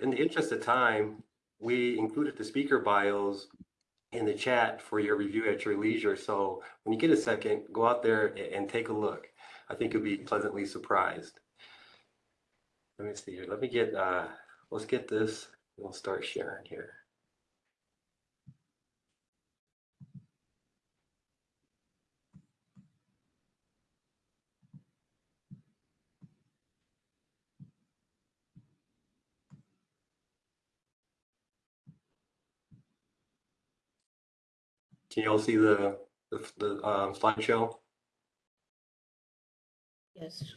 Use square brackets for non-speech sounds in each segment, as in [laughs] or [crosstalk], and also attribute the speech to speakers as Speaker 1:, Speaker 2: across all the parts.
Speaker 1: in the interest of time, we included the speaker bios in the chat for your review at your leisure. So when you get a second, go out there and take a look. I think you'll be pleasantly surprised. Let me see here. Let me get, uh, let's get this. We'll start sharing here. Can you all see the, the, the um, slideshow?
Speaker 2: Yes.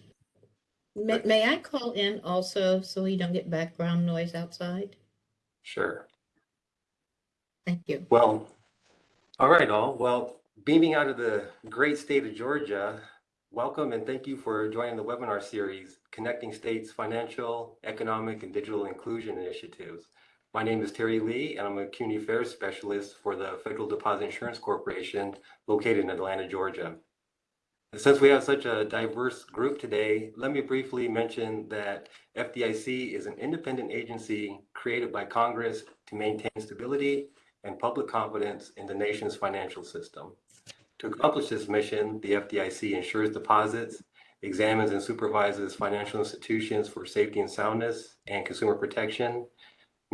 Speaker 2: May, may I call in also so we don't get background noise outside?
Speaker 1: Sure.
Speaker 2: Thank you.
Speaker 1: Well, all right, all. Well, beaming out of the great state of Georgia, welcome and thank you for joining the webinar series, Connecting States Financial, Economic, and Digital Inclusion Initiatives. My name is Terry Lee, and I'm a community affairs specialist for the Federal Deposit Insurance Corporation located in Atlanta, Georgia. And Since we have such a diverse group today, let me briefly mention that FDIC is an independent agency created by Congress to maintain stability and public confidence in the nation's financial system. To accomplish this mission, the FDIC insures deposits, examines and supervises financial institutions for safety and soundness and consumer protection,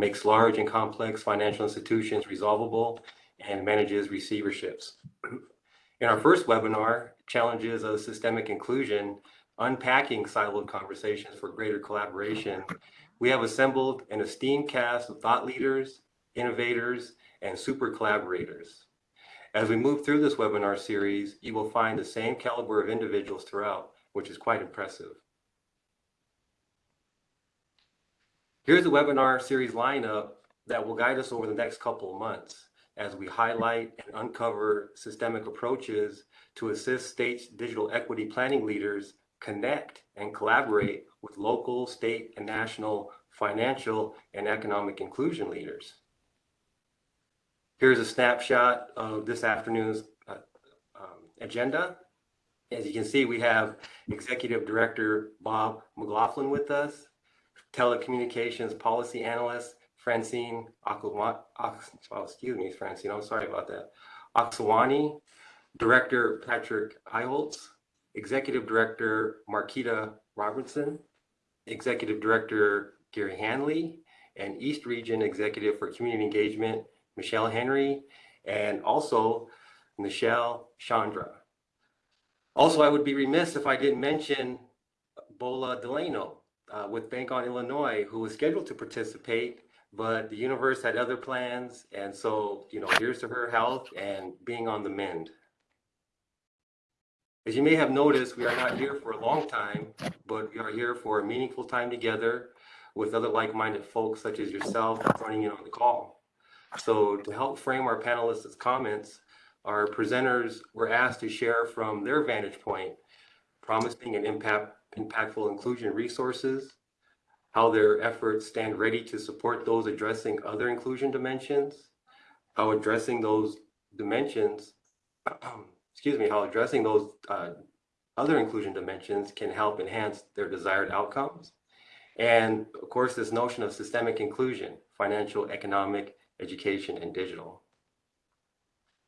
Speaker 1: makes large and complex financial institutions resolvable, and manages receiverships. In our first webinar, Challenges of Systemic Inclusion, Unpacking Siloed Conversations for Greater Collaboration, we have assembled an esteemed cast of thought leaders, innovators, and super collaborators. As we move through this webinar series, you will find the same caliber of individuals throughout, which is quite impressive. Here's the webinar series lineup that will guide us over the next couple of months as we highlight and uncover systemic approaches to assist states' digital equity planning leaders connect and collaborate with local, state, and national financial and economic inclusion leaders. Here's a snapshot of this afternoon's uh, um, agenda. As you can see, we have Executive Director Bob McLaughlin with us, Telecommunications Policy Analyst Francine Akuma, oh, excuse me, Francine, I'm sorry about that. Aksawani, Director Patrick Iholtz, Executive Director Marquita Robertson, Executive Director Gary Hanley, and East Region Executive for Community Engagement Michelle Henry, and also Michelle Chandra. Also, I would be remiss if I didn't mention Bola Delano uh, with Bank on Illinois, who was scheduled to participate, but the universe had other plans. And so, you know, here's to her health and being on the mend. As you may have noticed, we are not here for a long time, but we are here for a meaningful time together with other like-minded folks such as yourself joining in on the call. So to help frame our panelists' comments, our presenters were asked to share from their vantage point, promising an impact, impactful inclusion resources, how their efforts stand ready to support those addressing other inclusion dimensions, how addressing those dimensions, [clears throat] excuse me, how addressing those uh, other inclusion dimensions can help enhance their desired outcomes. And of course, this notion of systemic inclusion, financial, economic, education, and digital.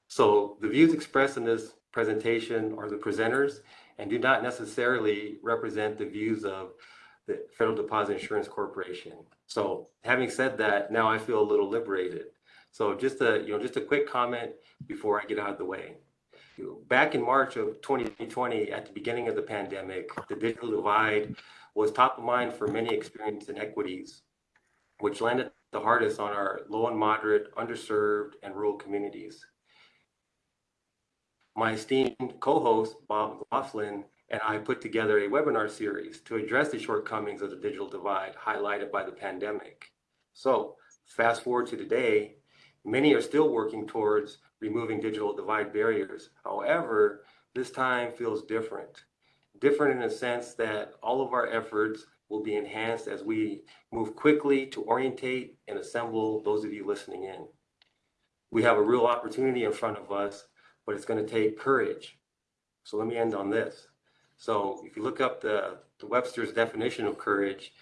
Speaker 1: So the views expressed in this presentation are the presenters and do not necessarily represent the views of the Federal Deposit Insurance Corporation. So having said that, now I feel a little liberated. So just a, you know, just a quick comment before I get out of the way. Back in March of 2020, at the beginning of the pandemic, the digital divide was top of mind for many experienced inequities, which landed the hardest on our low and moderate, underserved, and rural communities. My esteemed co-host, Bob McLaughlin, and I put together a webinar series to address the shortcomings of the digital divide highlighted by the pandemic. So fast forward to today, many are still working towards removing digital divide barriers. However, this time feels different. Different in the sense that all of our efforts will be enhanced as we move quickly to orientate and assemble those of you listening in. We have a real opportunity in front of us, but it's going to take courage. So let me end on this. So if you look up the, the Webster's definition of courage,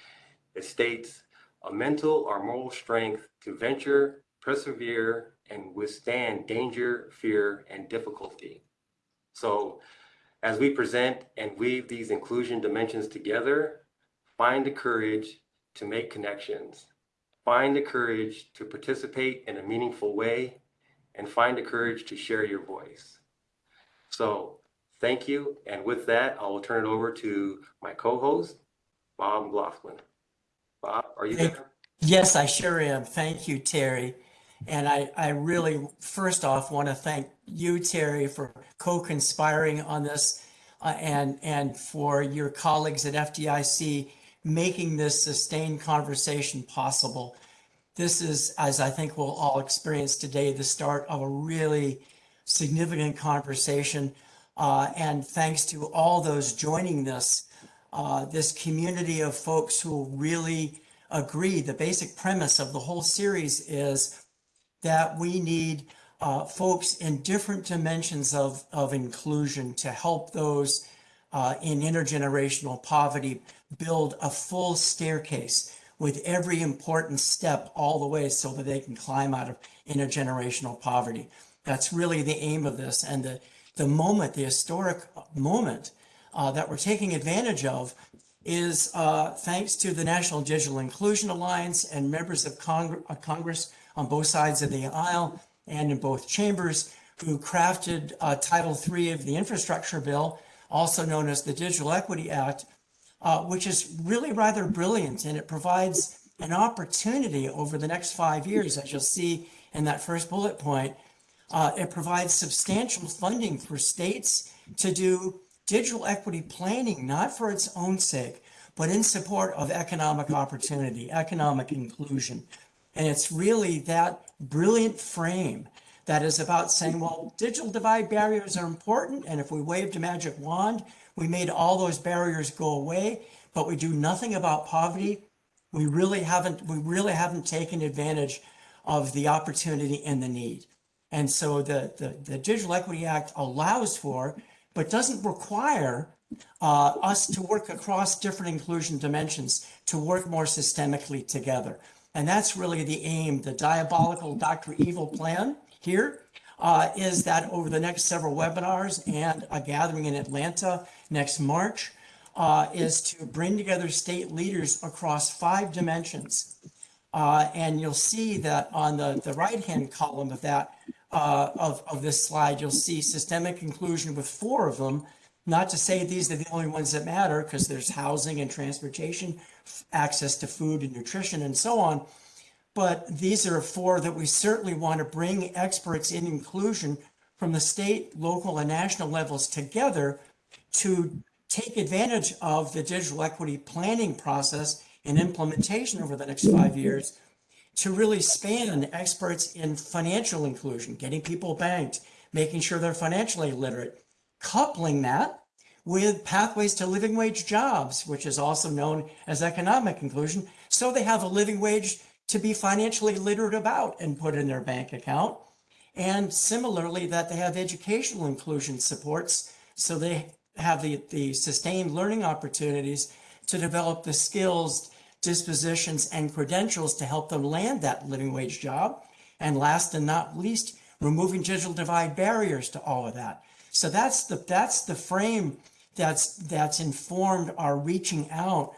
Speaker 1: it states a mental or moral strength to venture, persevere, and withstand danger, fear, and difficulty. So as we present and weave these inclusion dimensions together, find the courage to make connections, find the courage to participate in a meaningful way, and find the courage to share your voice. So thank you. And with that, I will turn it over to my co-host, Bob McLaughlin. Bob, are you
Speaker 3: Thank-
Speaker 1: there?
Speaker 3: Yes, I sure am. Thank you, Terry. And I, I really, first off, want to thank you, Terry, for co-conspiring on this uh, and, and for your colleagues at FDIC making this sustained conversation possible. This is, as I think we'll all experience today, the start of a really significant conversation. Uh, and thanks to all those joining this, uh, this community of folks who really agree. The basic premise of the whole series is that we need uh, folks in different dimensions of, of inclusion to help those uh, in intergenerational poverty build a full staircase with every important step all the way so that they can climb out of intergenerational poverty. That's really the aim of this. And the, the moment, the historic moment uh, that we're taking advantage of is uh, thanks to the National Digital Inclusion Alliance and members of uh, Congress on both sides of the aisle and in both chambers who crafted uh, Title III of the infrastructure bill, also known as the Digital Equity Act, uh, which is really rather brilliant and it provides an opportunity over the next five years, as you'll see in that first bullet point. Uh, it provides substantial funding for states to do digital equity planning, not for its own sake, but in support of economic opportunity, economic inclusion. And it's really that brilliant frame that is about saying, well, digital divide barriers are important. And if we waved a magic wand, we made all those barriers go away, but we do nothing about poverty. We really haven't, we really haven't taken advantage of the opportunity and the need. And so the, the, the Digital Equity Act allows for, but doesn't require uh, us to work across different inclusion dimensions to work more systemically together. And that's really the aim. The diabolical Dr. Evil plan here uh, is that over the next several webinars and a gathering in Atlanta next March uh, is to bring together state leaders across five dimensions. Uh, and you'll see that on the, the right-hand column of that, uh, of, of this slide, you'll see systemic inclusion with four of them. Not to say these are the only ones that matter, because there's housing and transportation, access to food and nutrition and so on. But these are four that we certainly want to bring experts in inclusion from the state, local, and national levels together to take advantage of the digital equity planning process and implementation over the next five years to really span experts in financial inclusion, getting people banked, making sure they're financially literate, coupling that with pathways to living wage jobs, which is also known as economic inclusion, so they have a living wage to be financially literate about and put in their bank account. And similarly, that they have educational inclusion supports, so they have the, the sustained learning opportunities to develop the skills, dispositions, and credentials to help them land that living wage job. And last and not least, removing digital divide barriers to all of that. So that's the that's the frame that's that's informed our reaching out.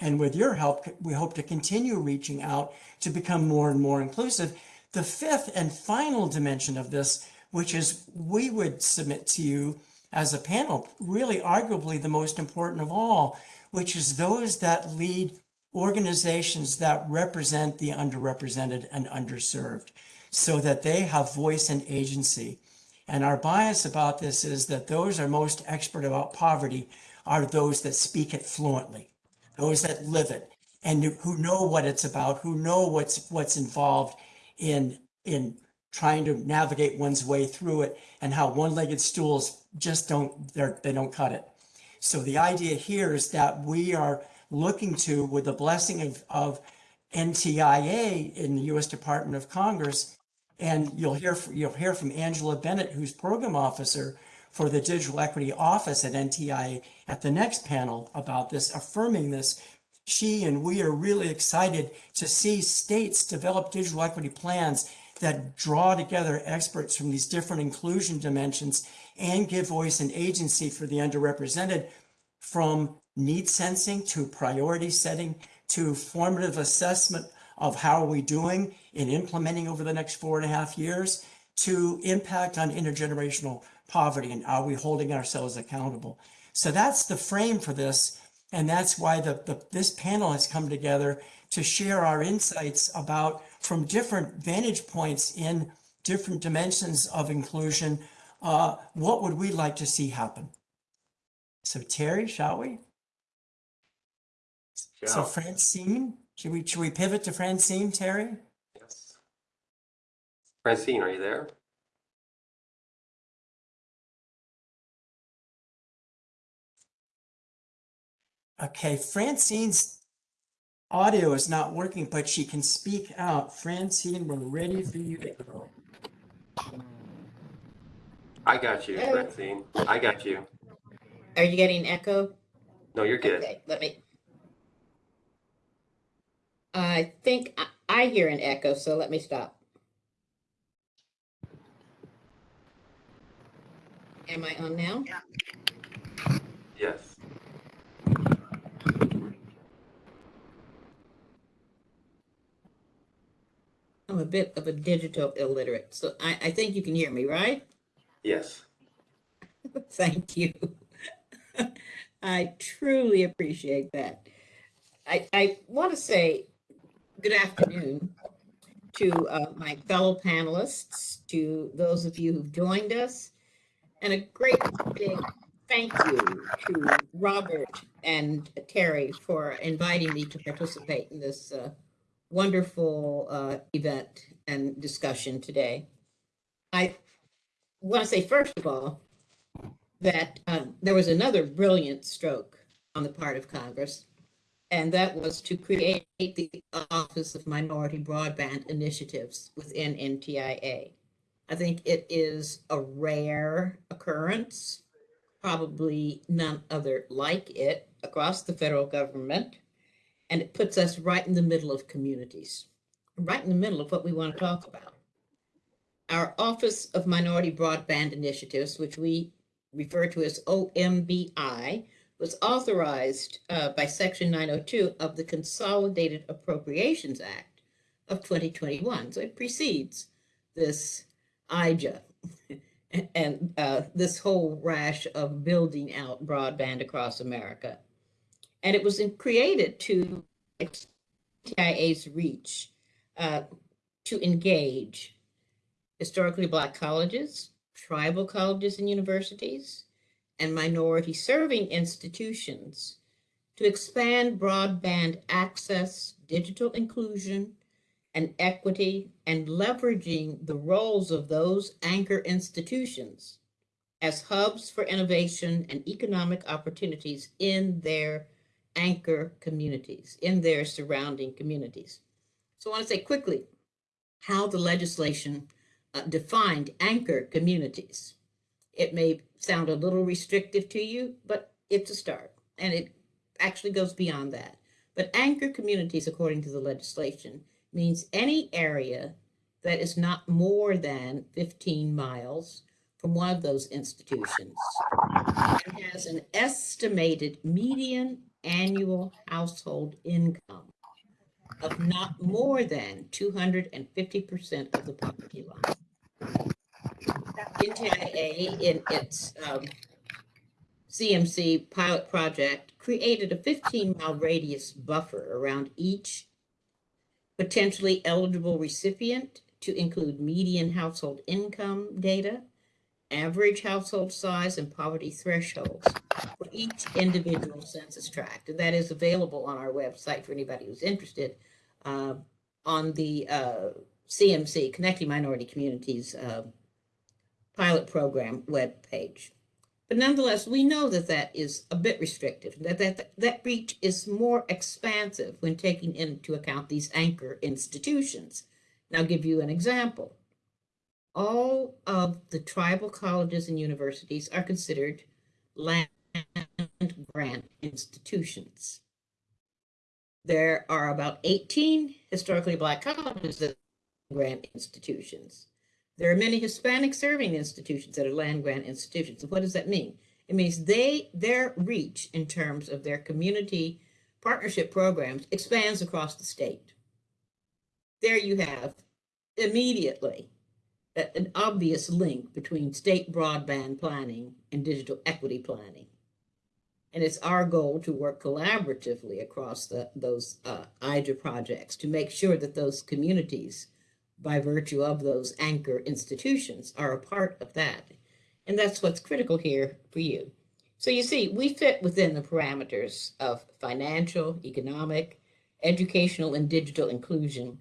Speaker 3: And with your help, we hope to continue reaching out to become more and more inclusive. The fifth and final dimension of this, which is we would submit to you as a panel, really arguably the most important of all, which is those that lead organizations that represent the underrepresented and underserved so that they have voice and agency. And our bias about this is that those are most expert about poverty are those that speak it fluently, those that live it, and who know what it's about, who know what's what's involved in in trying to navigate one's way through it, and how one-legged stools just don't they're, they don't cut it. So the idea here is that we are looking to, with the blessing of, of NTIA in the U.S. Department of Commerce, and you'll hear you'll hear from Angela Bennett, who's program officer for the Digital Equity Office at NTIA, at the next panel about this, affirming this. she and we are really excited to see states develop digital equity plans that draw together experts from these different inclusion dimensions and give voice and agency for the underrepresented from need sensing to priority setting to formative assessment of how are we doing in implementing over the next four and a half years to impact on intergenerational poverty and are we holding ourselves accountable? So that's the frame for this and that's why the, the this panel has come together to share our insights about from different vantage points in different dimensions of inclusion uh, what would we like to see happen? So terry shall we? So francine should we should we pivot to francine terry?
Speaker 1: Yes. Francine, are you there?
Speaker 3: Okay, Francine's audio is not working, but she can speak out. Francine, we're ready for you to go.
Speaker 1: I got you,
Speaker 2: Hello.
Speaker 1: Francine. I got you.
Speaker 2: Are you getting echo?
Speaker 1: No, you're good.
Speaker 2: Okay, let me. I think I, I hear an echo, so let me stop. Am I on now?
Speaker 1: Yes.
Speaker 2: I'm a bit of a digital illiterate, so I, I think you can hear me, right?
Speaker 1: Yes. [laughs]
Speaker 2: Thank you. [laughs] I truly appreciate that. I, I want to say good afternoon to uh, my fellow panelists, to those of you who've joined us, and a great big thank you to Robert and Terry for inviting me to participate in this uh, wonderful uh, event and discussion today. I want to say, first of all, that um, there was another brilliant stroke on the part of Congress, and that was to create the Office of Minority Broadband Initiatives within NTIA. I think it is a rare occurrence, probably none other like it across the federal government, and it puts us right in the middle of communities, right in the middle of what we want to talk about. Our Office of Minority Broadband Initiatives, which we refer to as OMBI, was authorized uh, by Section 902 of the Consolidated Appropriations Act of 2021. So it precedes this IJA [laughs] and uh, this whole rash of building out broadband across America. And it was created to TIA's reach uh, to engage historically Black colleges, tribal colleges and universities, and minority serving institutions to expand broadband access, digital inclusion, and equity, and leveraging the roles of those anchor institutions as hubs for innovation and economic opportunities in their anchor communities, in their surrounding communities. So I want to say quickly how the legislation uh, defined anchor communities. It may sound a little restrictive to you, but it's a start, and it actually goes beyond that. But anchor communities, according to the legislation, means any area that is not more than 15 miles from one of those institutions and has an estimated median annual household income of not more than 250% of the poverty line. NTIA in its um, CMC pilot project created a 15 mile radius buffer around each potentially eligible recipient to include median household income data, average household size, and poverty thresholds each individual census tract. And that is available on our website for anybody who's interested uh, on the uh, CMC, Connecting Minority Communities uh, pilot program webpage. But nonetheless, we know that that is a bit restrictive, that, that that reach is more expansive when taking into account these anchor institutions. And I'll give you an example. All of the tribal colleges and universities are considered land grant institutions. There are about 18 historically black colleges that grant institutions. There are many Hispanic serving institutions that are land grant institutions. And what does that mean? It means they their reach in terms of their community partnership programs expands across the state. There you have immediately an obvious link between state broadband planning and digital equity planning. And it's our goal to work collaboratively across the, those uh, projects to make sure that those communities, by virtue of those anchor institutions, are a part of that. And that's what's critical here for you. So you see, we fit within the parameters of financial, economic, educational, and digital inclusion,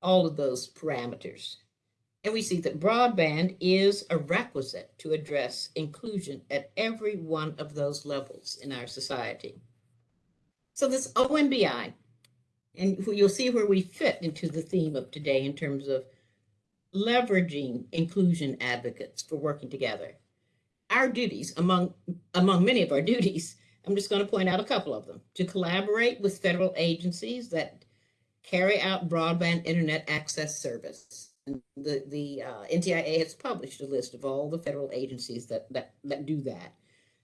Speaker 2: all of those parameters. And we see that broadband is a requisite to address inclusion at every one of those levels in our society. So this OMBI, and you'll see where we fit into the theme of today in terms of leveraging inclusion advocates for working together. Our duties, among, among many of our duties, I'm just going to point out a couple of them, to collaborate with federal agencies that carry out broadband internet access service. The, the uh, NTIA has published a list of all the federal agencies that, that, that do that.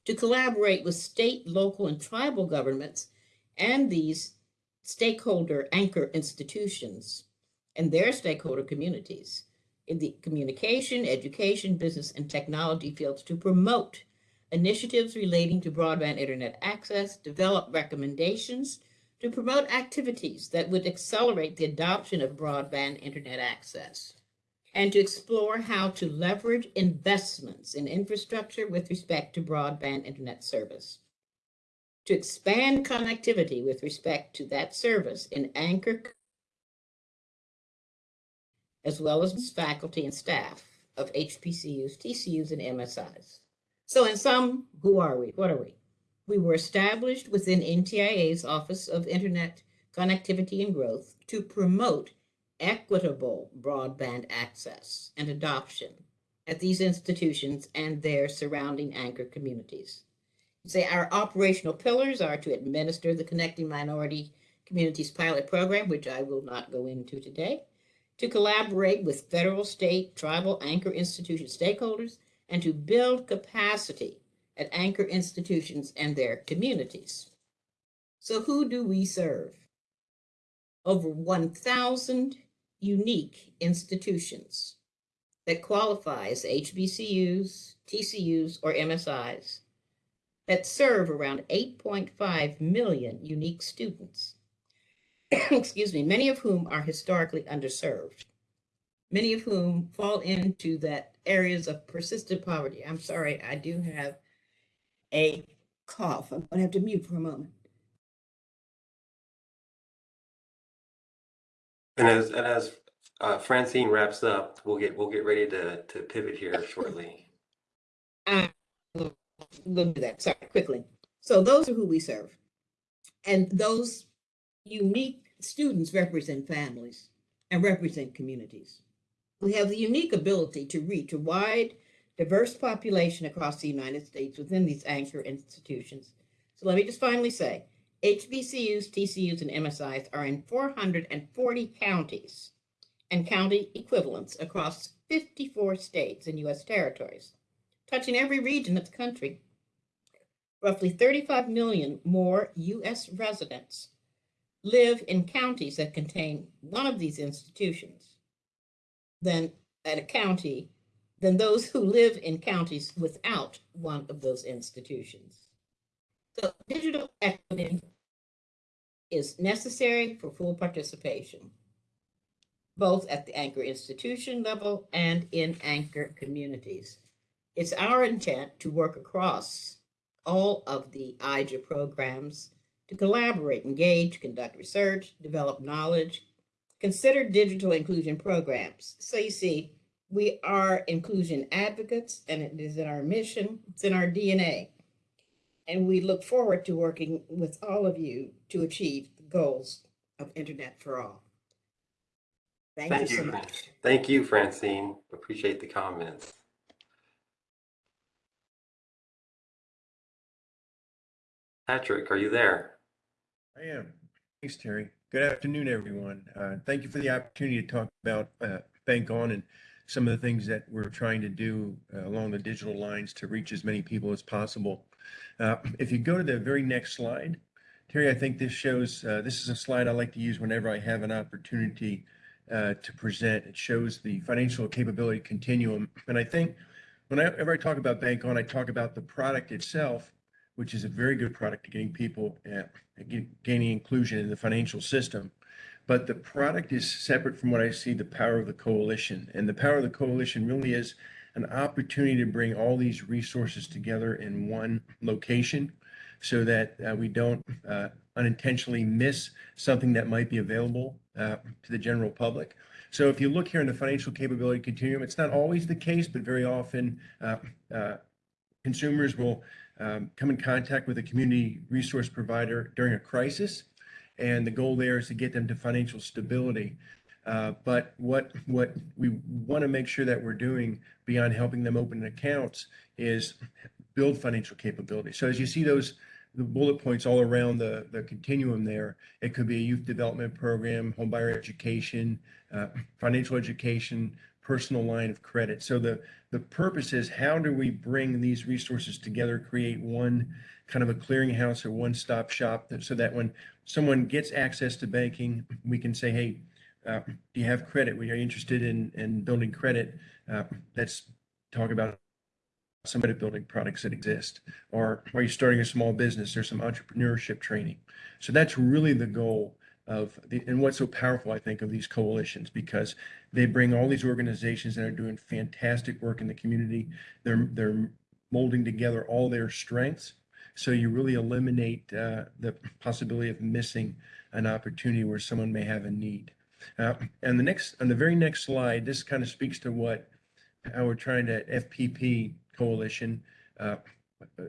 Speaker 2: To collaborate with state, local, and tribal governments and these stakeholder anchor institutions and their stakeholder communities in the communication, education, business, and technology fields to promote initiatives relating to broadband internet access, develop recommendations to promote activities that would accelerate the adoption of broadband internet access, and to explore how to leverage investments in infrastructure with respect to broadband internet service, to expand connectivity with respect to that service in anchor as well as faculty and staff of HBCUs, TCUs, and MSIs. So in sum, who are we? What are we? We were established within NTIA's Office of Internet Connectivity and Growth to promote equitable broadband access and adoption at these institutions and their surrounding anchor communities. Say our operational pillars are to administer the Connecting Minority Communities Pilot Program, which I will not go into today, to collaborate with federal, state, tribal anchor institution stakeholders, and to build capacity at anchor institutions and their communities. So who do we serve? Over 1,000 unique institutions that qualifies HBCUs, TCUs, or MSIs that serve around 8.5 million unique students. [clears throat] Excuse me, many of whom are historically underserved, many of whom fall into that areas of persistent poverty. I'm sorry, I do have a cough. I'm going to have to mute for a moment.
Speaker 1: And as, and as uh, Francine wraps up, we'll get, we'll get ready to, to pivot here shortly.
Speaker 2: Will do that. Sorry, quickly. So those are who we serve. And those unique students represent families and represent communities. We have the unique ability to reach a wide, diverse population across the United States within these anchor institutions. So let me just finally say, HBCUs, TCUs, and MSIs are in 440 counties and county equivalents across 54 states and U.S. territories, touching every region of the country. Roughly 35 million more U.S. residents live in counties that contain one of these institutions than at a county than those who live in counties without one of those institutions. So digital equity is necessary for full participation, both at the anchor institution level and in anchor communities. It's our intent to work across all of the IJA programs to collaborate, engage, conduct research, develop knowledge, consider digital inclusion programs. So you see, we are inclusion advocates and it is in our mission, it's in our DNA. And we look forward to working with all of you to achieve the goals of Internet for All. Thank you
Speaker 1: Thank
Speaker 2: so much.
Speaker 1: Thank you, Francine. Appreciate the comments. Patrick, are you there?
Speaker 4: I am. Thanks, Terry. Good afternoon, everyone. Uh, Thank you for the opportunity to talk about uh, Bank On and some of the things that we're trying to do uh, along the digital lines to reach as many people as possible. Uh, If you go to the very next slide, Terry, I think this shows, uh, this is a slide I like to use whenever I have an opportunity uh, to present. It shows the financial capability continuum. And I think whenever I talk about Bank On, I talk about the product itself, which is a very good product to getting people, uh, ga- gaining inclusion in the financial system. But the product is separate from what I see the power of the coalition. And the power of the coalition really is an opportunity to bring all these resources together in one location so that uh, we don't uh, unintentionally miss something that might be available uh, to the general public. So if you look here in the financial capability continuum, it's not always the case, but very often uh, uh, consumers will um, come in contact with a community resource provider during a crisis. And the goal there is to get them to financial stability. Uh, but what what we want to make sure that we're doing beyond helping them open accounts is build financial capability. So as you see those the bullet points all around the the continuum there, it could be a youth development program, homebuyer education, uh, financial education, personal line of credit. So the the purpose is how do we bring these resources together, create one kind of a clearinghouse or one-stop shop that, so that when someone gets access to banking, we can say, hey, uh, do you have credit? We are interested in, in building credit. Uh, let's talk about some credit building products that exist. Or are you starting a small business? There's some entrepreneurship training. So that's really the goal of the, and what's so powerful, I think, of these coalitions because they bring all these organizations that are doing fantastic work in the community. They're they're molding together all their strengths. So you really eliminate uh, the possibility of missing an opportunity where someone may have a need. Uh, and the next, on the very next slide, this kind of speaks to what how we're trying to FPP coalition. Uh,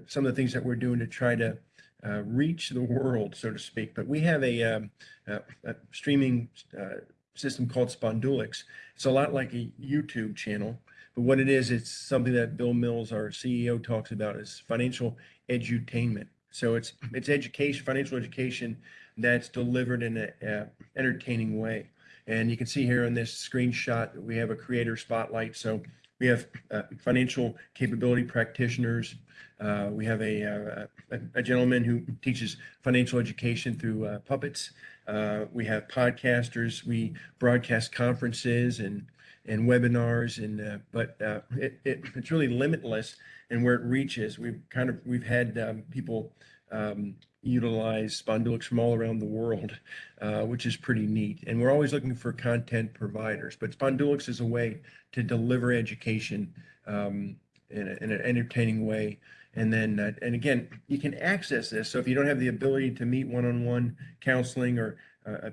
Speaker 4: some of the things that we're doing to try to uh, reach the world, so to speak. But we have a, um, a, a streaming uh, system called Spondulix. It's a lot like a YouTube channel, but what it is, it's something that Bill Mills, our CEO, talks about is financial edutainment. So it's it's education, financial education that's delivered in a, a entertaining way. And you can see here in this screenshot we have a creator spotlight. So we have uh, financial capability practitioners. Uh, we have a, uh, a, a gentleman who teaches financial education through uh, puppets. Uh, we have podcasters. We broadcast conferences and and webinars. And uh, but it, it, it's really limitless and where it reaches. We've kind of we've had um, people um, utilize Spondulix from all around the world, uh, which is pretty neat. And we're always looking for content providers, but Spondulix is a way to deliver education um, in, a, in an entertaining way. And then, uh, and again, you can access this. So if you don't have the ability to meet one-on-one counseling or uh,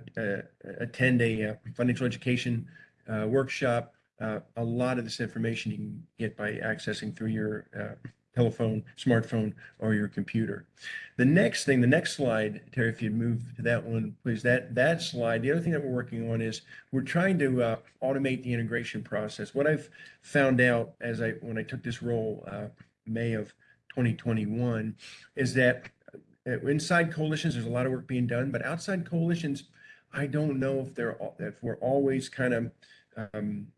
Speaker 4: attend a uh, financial education uh, workshop, uh, a lot of this information you can get by accessing through your telephone, smartphone, or your computer. The next thing, the next slide, Terry, if you'd move to that one, please. That that slide. The other thing that we're working on is we're trying to uh, automate the integration process. What I've found out as I when I took this role, uh, May of 2021, is that uh, inside coalitions there's a lot of work being done, but outside coalitions, I don't know if they're if we're always kind of um,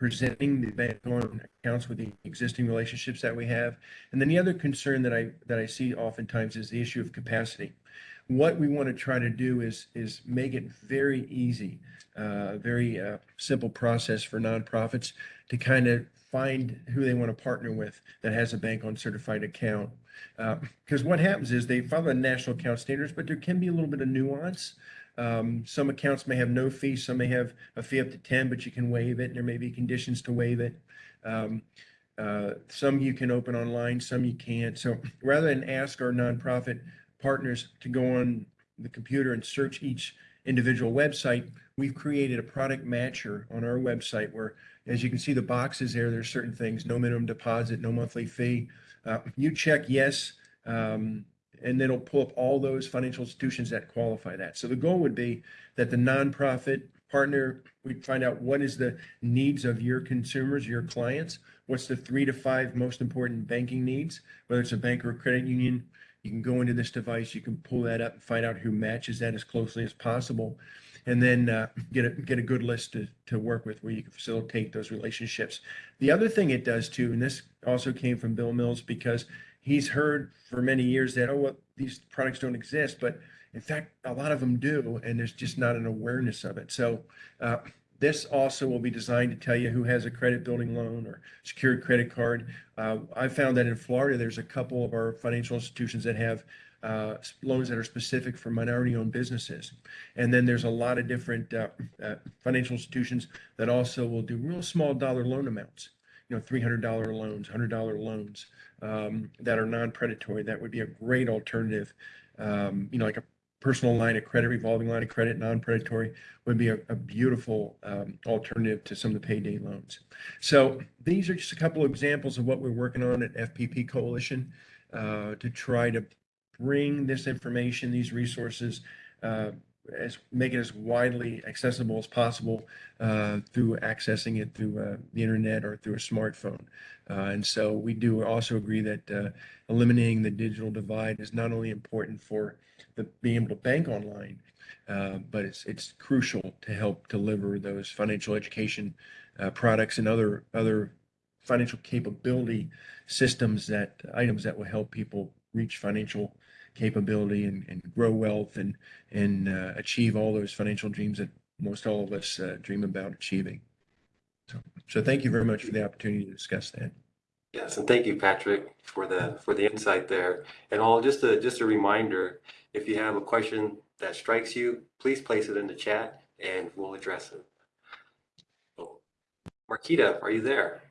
Speaker 4: presenting the bank on accounts with the existing relationships that we have. And then the other concern that I that I see oftentimes is the issue of capacity. What we want to try to do is is make it very easy, uh, very uh, simple process for nonprofits to kind of find who they want to partner with that has a bank on certified account. Because what happens is they follow the national account standards, but there can be a little bit of nuance. Um, some accounts may have no fee, some may have a fee up to 10, but you can waive it. and There may be conditions to waive it. Um, uh, some you can open online, some you can't. So rather than ask our nonprofit partners to go on the computer and search each individual website, we've created a product matcher on our website where, as you can see the boxes there, there's certain things, no minimum deposit, no monthly fee. Uh, you check yes, um, and then it'll pull up all those financial institutions that qualify that. So the goal would be that the nonprofit partner, we find out what is the needs of your consumers, your clients, what's the three to five most important banking needs, whether it's a bank or a credit union, You can go into this device, you can pull that up and find out who matches that as closely as possible. And then uh, get a get a good list to, to work with where you can facilitate those relationships. The other thing it does too, and this also came from Bill Mills because he's heard for many years that, oh, well, these products don't exist, but in fact, a lot of them do, and there's just not an awareness of it. So uh, this also will be designed to tell you who has a credit building loan or secured credit card. Uh, I found that in Florida, there's a couple of our financial institutions that have uh, loans that are specific for minority-owned businesses. And then there's a lot of different uh, uh, financial institutions that also will do real small dollar loan amounts. You know, $300 loans, $100 loans um, that are non-predatory. That would be a great alternative. Um, you know, like a personal line of credit, revolving line of credit, non-predatory would be a, a beautiful um, alternative to some of the payday loans. So these are just a couple of examples of what we're working on at FPP Coalition uh, to try to bring this information, these resources, uh, as make it as widely accessible as possible uh, through accessing it through uh, the internet or through a smartphone. Uh, and so we do also agree that uh, eliminating the digital divide is not only important for the being able to bank online, uh, but it's it's crucial to help deliver those financial education uh, products and other other financial capability systems that items that will help people reach financial capability and, and grow wealth and and uh, achieve all those financial dreams that most all of us uh, dream about achieving. So, so thank you very much for the opportunity to discuss that.
Speaker 1: Yes, and thank you, Patrick, for the for the insight there. And all just a just a reminder, if you have a question that strikes you, please place it in the chat and we'll address it. Oh, Marquita, are you there?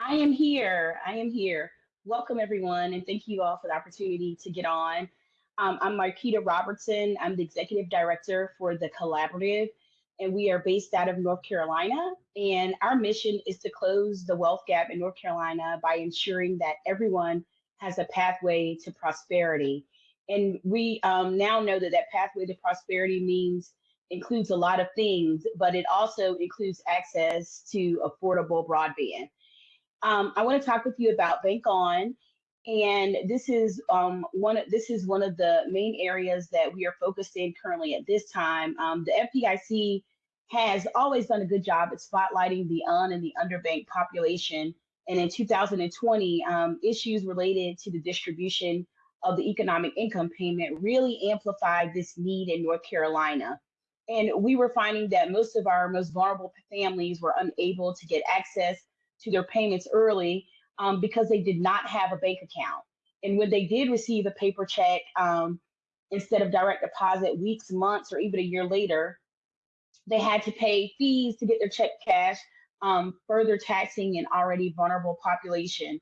Speaker 5: I am here. I am here. Welcome, everyone, and thank you all for the opportunity to get on. Um, I'm Marquita Robertson. I'm the executive director for the Collaborative, and we are based out of North Carolina. And our mission is to close the wealth gap in North Carolina by ensuring that everyone has a pathway to prosperity. And we um, now know that that pathway to prosperity means includes a lot of things, but it also includes access to affordable broadband. Um, I want to talk with you about Bank On, and this is um, one. Of this is one of the main areas that we are focused in currently at this time. Um, the FDIC has always done a good job at spotlighting the un and the underbanked population, and in 2020, um, issues related to the distribution of the economic income payment really amplified this need in North Carolina. And we were finding that most of our most vulnerable families were unable to get access to their payments early um, because they did not have a bank account. And when they did receive a paper check, um, instead of direct deposit weeks, months, or even a year later, they had to pay fees to get their check cash, um, further taxing an already vulnerable population.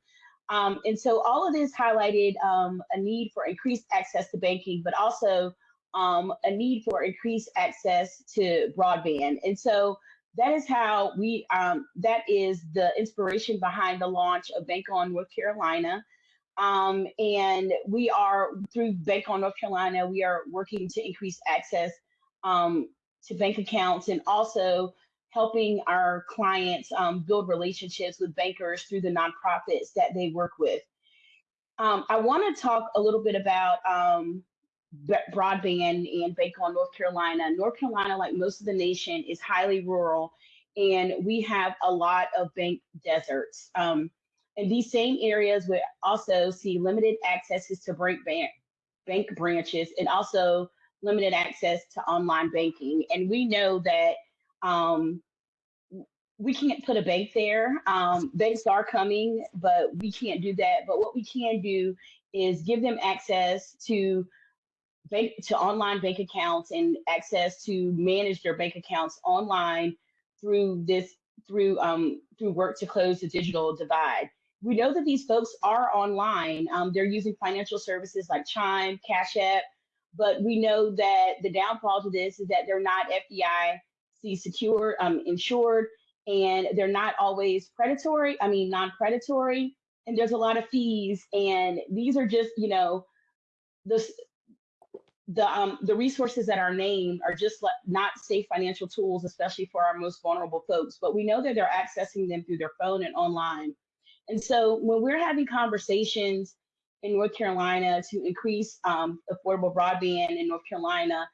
Speaker 5: Um, and so all of this highlighted um, a need for increased access to banking, but also um, a need for increased access to broadband. And so that is how we, um, that is the inspiration behind the launch of Bank on North Carolina. Um, and we are, through Bank on North Carolina, we are working to increase access um, to bank accounts and also helping our clients um, build relationships with bankers through the nonprofits that they work with. Um, I want to talk a little bit about um, broadband and Bank on North Carolina. North Carolina, like most of the nation, is highly rural, and we have a lot of bank deserts. Um, and these same areas would also see limited accesses to bank, bank, bank branches and also limited access to online banking. And we know that um, we can't put a bank there. Um, banks are coming, but we can't do that. But what we can do is give them access to bank to online bank accounts and access to manage their bank accounts online through this through um, through work to close the digital divide. We know that these folks are online. Um, they're using financial services like Chime, Cash App, but we know that the downfall to this is that they're not FDIC secure, um, insured, and they're not always predatory. I mean, non-predatory, and there's a lot of fees. And these are just, you know, the the um, the resources that are named are just not safe financial tools, especially for our most vulnerable folks. But we know that they're accessing them through their phone and online. And so when we're having conversations in North Carolina to increase um, affordable broadband in North Carolina.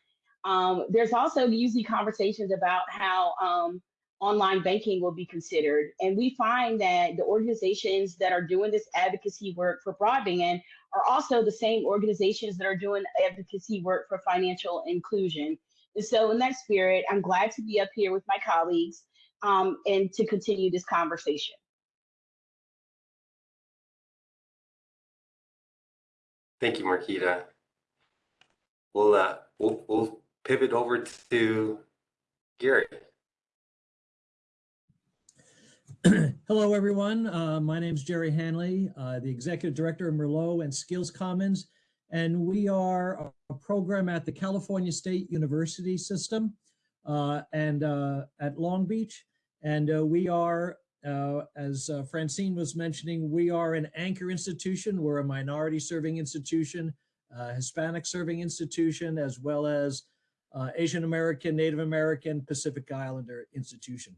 Speaker 5: Um, there's also usually conversations about how um, online banking will be considered. And we find that the organizations that are doing this advocacy work for broadband are also the same organizations that are doing advocacy work for financial inclusion. And so, in that spirit, I'm glad to be up here with my colleagues um, and to continue this conversation.
Speaker 1: Thank you, Marquita. We'll, uh, we'll, we'll pivot over to Gary. [clears throat]
Speaker 6: Hello, everyone. Uh, my name is Jerry Hanley, uh, the Executive Director of Merlot and Skills Commons, and we are a, program at the California State University System uh, and uh, at Long Beach. And uh, we are, uh, as Francine was mentioning, we are an anchor institution. We're a minority serving institution, Hispanic serving institution, as well as Asian American, Native American, Pacific Islander institution.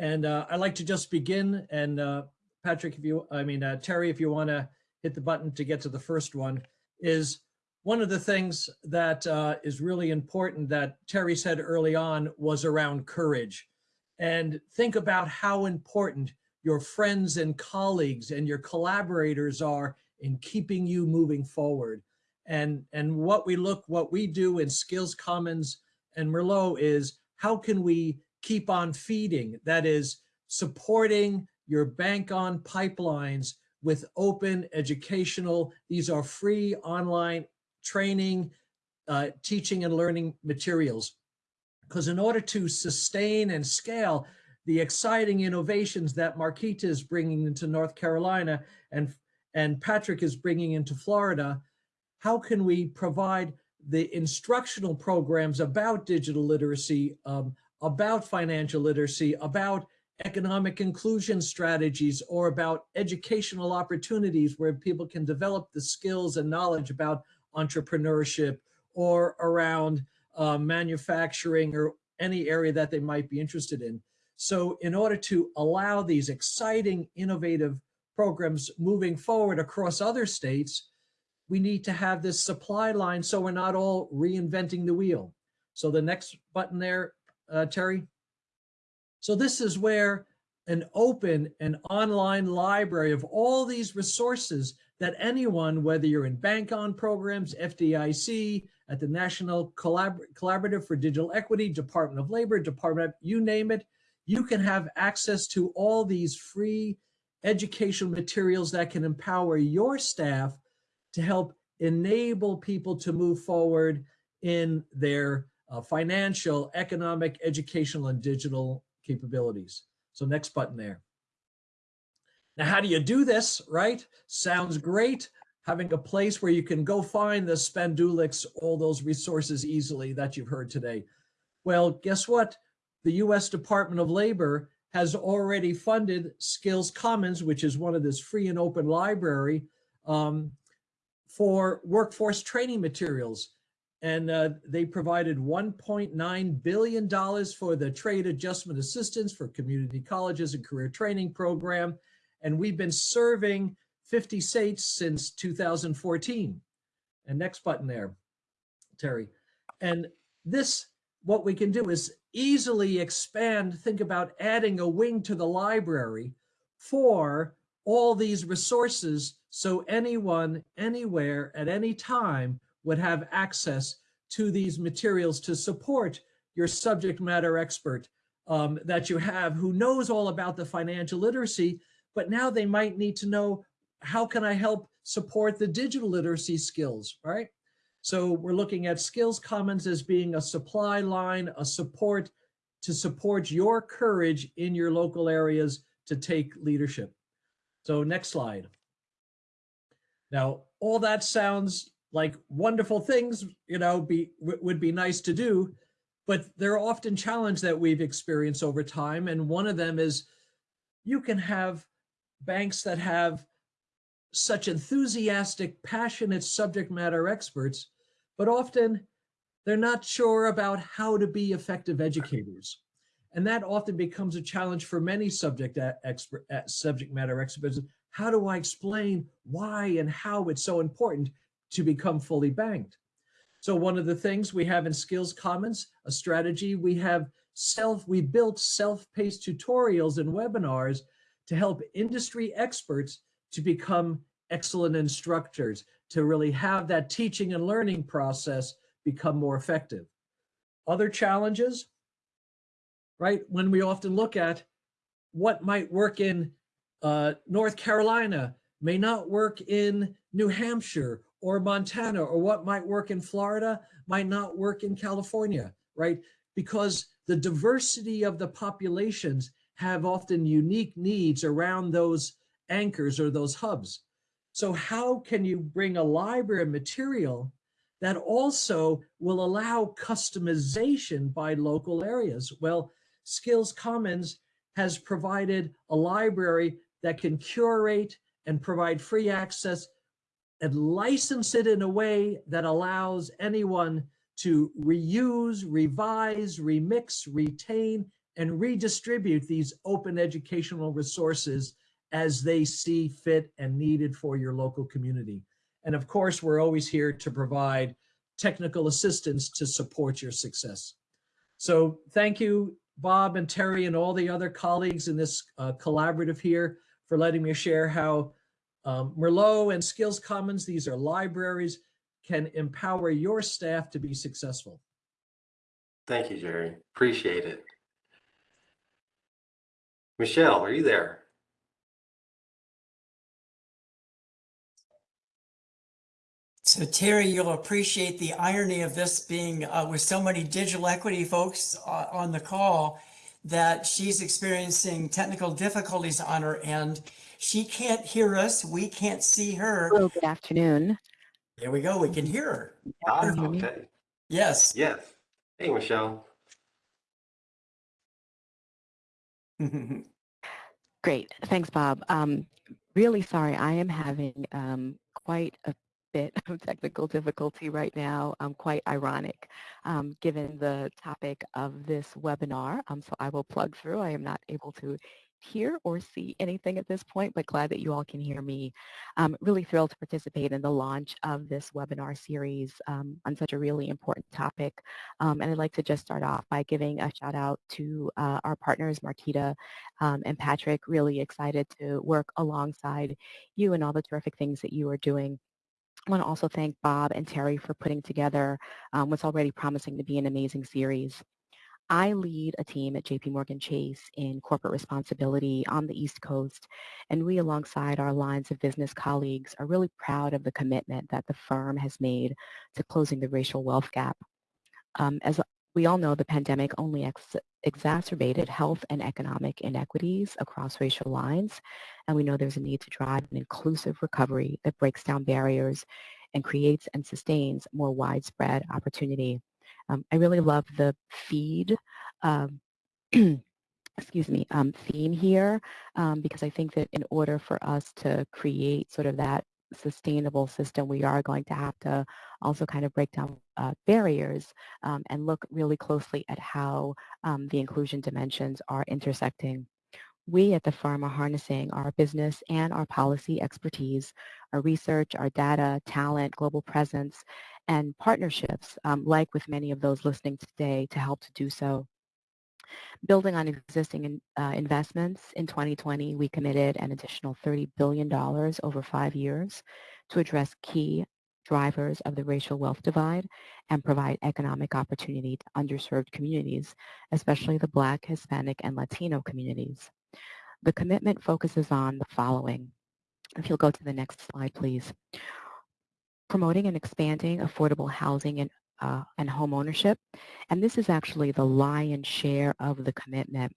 Speaker 6: And uh, I'd like to just begin and uh, Patrick, if you, I mean, uh, Terry, if you want to hit the button to get to the first one, is one of the things that uh, is really important that Terry said early on was around courage. And think about how important your friends and colleagues and your collaborators are in keeping you moving forward. And, and what we look, what we do in Skills Commons and Merlot is how can we keep on feeding, that is supporting your bank on pipelines with open educational, these are free online training, uh, teaching and learning materials. Because in order to sustain and scale the exciting innovations that Marquita is bringing into North Carolina and, and Patrick is bringing into Florida, how can we provide the instructional programs about digital literacy, um, about financial literacy, about economic inclusion strategies, or about educational opportunities where people can develop the skills and knowledge about entrepreneurship or around uh, manufacturing or any area that they might be interested in. So in order to allow these exciting, innovative programs moving forward across other states, we need to have this supply line so we're not all reinventing the wheel. So the next button there, uh, Terry. So this is where an open and online library of all these resources that anyone, whether you're in bank on programs, FDIC, at the National Collabor Collaborative for Digital Equity, Department of Labor, Department you name it, you can have access to all these free educational materials that can empower your staff to help enable people to move forward in their uh, financial, economic, educational, and digital capabilities. So next button there. Now, how do you do this, right? Sounds great. Having a place where you can go find the Spendulics, all those resources easily that you've heard today. Well, guess what? The US Department of Labor has already funded Skills Commons, which is one of this free and open library um, for workforce training materials and uh, they provided $1.9 billion for the trade adjustment assistance for community colleges and career training program. And we've been serving 50 states since 2014. And next button there, Terry. And this, what we can do is easily expand, think about adding a wing to the library for all these resources so anyone, anywhere, at any time would have access to these materials to support your subject matter expert um, that you have who knows all about the financial literacy, but now they might need to know how can I help support the digital literacy skills, right? So we're looking at Skills Commons as being a supply line, a support to support your courage in your local areas to take leadership. So next slide. Now, all that sounds like wonderful things, you know, be would be nice to do, but there are often challenges that we've experienced over time. And one of them is you can have banks that have such enthusiastic, passionate subject matter experts, but often they're not sure about how to be effective educators. And that often becomes a challenge for many subject uh, expert, uh, subject matter experts. how do I explain why and how it's so important to become fully banked? So one of the things we have in Skills Commons, a strategy, we have self, we built self-paced tutorials and webinars to help industry experts to become excellent instructors, to really have that teaching and learning process become more effective. Other challenges, right? When we often look at what might work in uh, North Carolina may not work in New Hampshire or Montana, or what might work in Florida might not work in California, right? Because the diversity of the populations have often unique needs around those anchors or those hubs. So how can you bring a library of material that also will allow customization by local areas? Well, Skills Commons has provided a library that can curate and provide free access and license it in a way that allows anyone to reuse, revise, remix, retain, and redistribute these open educational resources as they see fit and needed for your local community. And of course, we're always here to provide technical assistance to support your success. So thank you, Bob and Terry and all the other colleagues in this uh, collaborative here for letting me share how um, Merlot and Skills Commons, these are libraries, can empower your staff to be successful.
Speaker 1: Thank you, Jerry. Appreciate it. Michelle, are you there?
Speaker 3: So Terry, you'll appreciate the irony of this being uh, with so many digital equity folks uh, on the call that she's experiencing technical difficulties on her end. She can't hear us. We can't see her.
Speaker 7: Hello, good afternoon.
Speaker 3: There we go. We can hear her.
Speaker 1: Ah,
Speaker 7: you hear me?
Speaker 1: okay.
Speaker 3: Yes.
Speaker 1: Yes. Hey, Michelle. [laughs]
Speaker 7: Great, thanks, Bob. Um, really sorry, I am having um, quite a bit of technical difficulty right now. Um, quite ironic, um, given the topic of this webinar. Um, so I will plug through. I am not able to hear or see anything at this point, but glad that you all can hear me. Um, really thrilled to participate in the launch of this webinar series um, on such a really important topic. Um, and I'd like to just start off by giving a shout out to uh, our partners, Marquita um, and Patrick, really excited to work alongside you and all the terrific things that you are doing. I want to also thank Bob and Terry for putting together um, what's already promising to be an amazing series. I lead a team at JP Morgan Chase in corporate responsibility on the East Coast, and we alongside our lines of business colleagues are really proud of the commitment that the firm has made to closing the racial wealth gap. Um, as we all know, the pandemic only ex exacerbated health and economic inequities across racial lines, and we know there's a need to drive an inclusive recovery that breaks down barriers and creates and sustains more widespread opportunity. Um, I really love the feed, um, [clears throat] excuse me, um, theme here, um, because I think that in order for us to create sort of that sustainable system, we are going to have to also kind of break down uh, barriers um, and look really closely at how um, the inclusion dimensions are intersecting. We at the firm are harnessing our business and our policy expertise, our research, our data, talent, global presence, and partnerships, um, like with many of those listening today, to help to do so. Building on existing in, uh, investments, in 2020, we committed an additional $30 billion over five years to address key drivers of the racial wealth divide and provide economic opportunity to underserved communities, especially the Black, Hispanic, and Latino communities. The commitment focuses on the following. If you'll go to the next slide, please promoting and expanding affordable housing and, uh, and home ownership. And this is actually the lion's share of the commitment.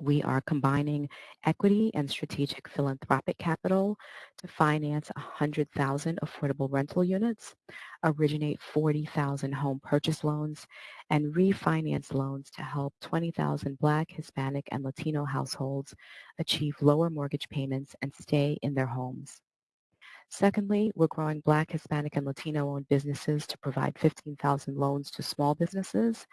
Speaker 7: We are combining equity and strategic philanthropic capital to finance 100,000 affordable rental units, originate 40,000 home purchase loans, and refinance loans to help 20,000 Black, Hispanic, and Latino households achieve lower mortgage payments and stay in their homes. Secondly, we're growing Black, Hispanic, and Latino-owned businesses to provide 15,000 loans to small businesses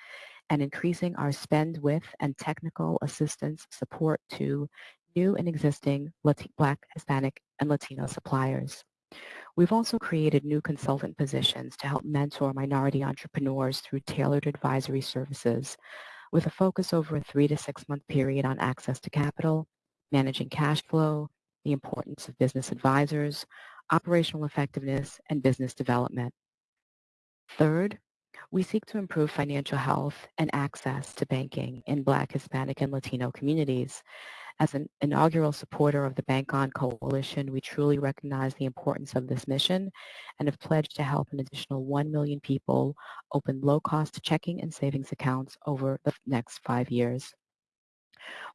Speaker 7: and increasing our spend with and technical assistance support to new and existing Lati- Black, Hispanic, and Latino suppliers. We've also created new consultant positions to help mentor minority entrepreneurs through tailored advisory services with a focus over a three to six month period on access to capital, managing cash flow, the importance of business advisors, operational effectiveness, and business development. Third, we seek to improve financial health and access to banking in Black, Hispanic, and Latino communities. As an inaugural supporter of the Bank On Coalition, we truly recognize the importance of this mission and have pledged to help an additional 1 million people open low-cost checking and savings accounts over the next five years.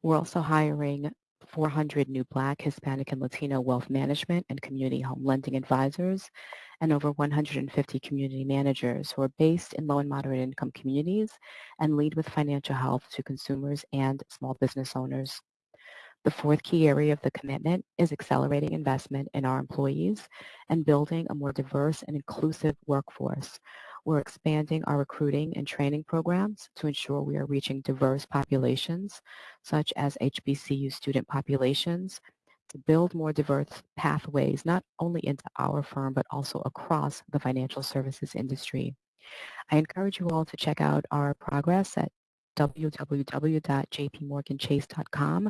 Speaker 7: We're also hiring 400 new Black, Hispanic, and Latino wealth management and community home lending advisors and over 150 community managers who are based in low and moderate income communities and lead with financial health to consumers and small business owners. The fourth key area of the commitment is accelerating investment in our employees and building a more diverse and inclusive workforce. We're expanding our recruiting and training programs to ensure we are reaching diverse populations, such as HBCU student populations, to build more diverse pathways, not only into our firm, but also across the financial services industry. I encourage you all to check out our progress at www.jpmorganchase.com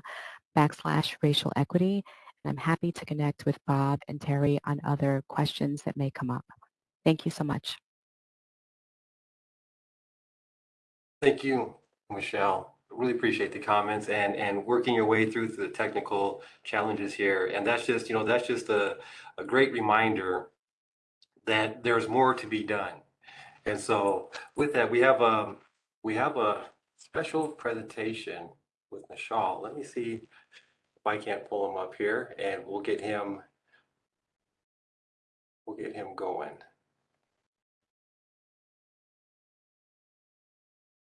Speaker 7: backslash racial equity. And I'm happy to connect with Bob and Terry on other questions that may come up. Thank you so much.
Speaker 1: Thank you, Michelle. Really appreciate the comments and, and working your way through the technical challenges here. And that's just, you know, that's just a, a great reminder that there's more to be done. And so with that, we have a, we have a special presentation with Michelle. Let me see if I can't pull him up here and we'll get him, we'll get him going.